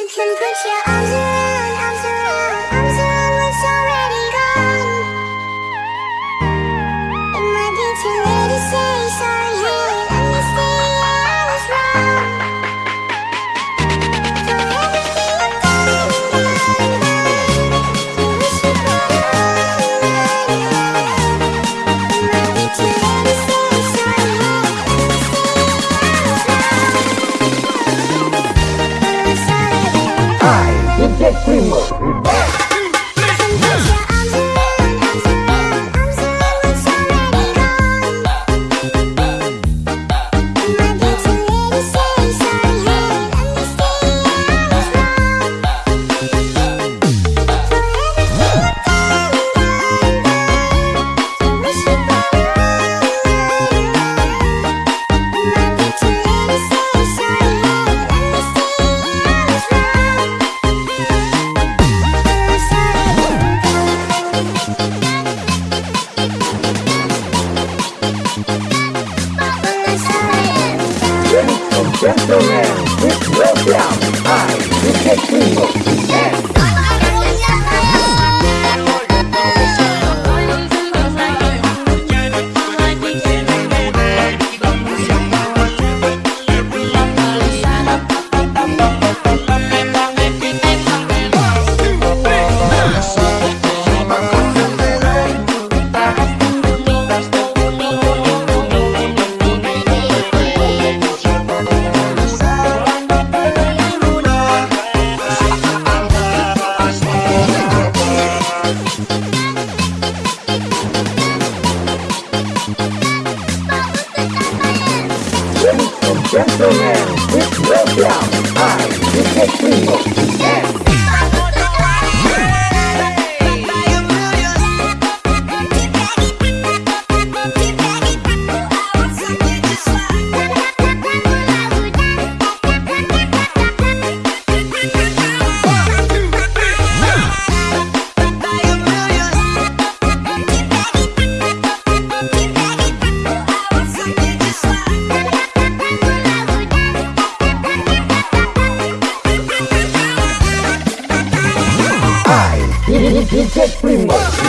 You can put your arms around, arms around, arms around what's already gone. It might be too late to say sorry, Primo, gentlemen, please welcome I, DJ Primo, Ladies and gentlemen, please welcome I, Mr. Primo, remix. DJ Primo,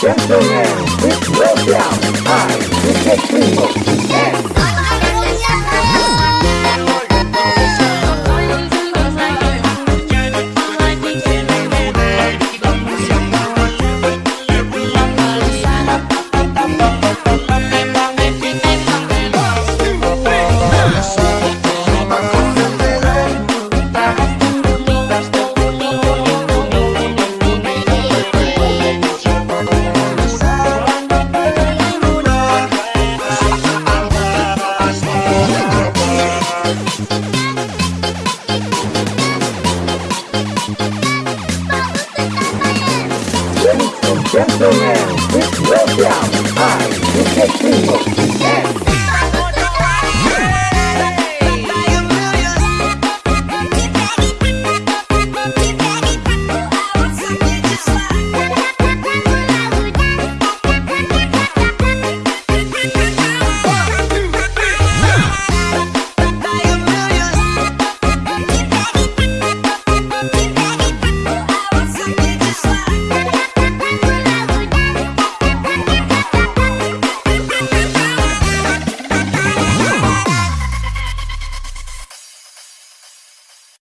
Gentlemen, please welcome I, DJ Primo, gentlemen, please welcome I, DJ Primo,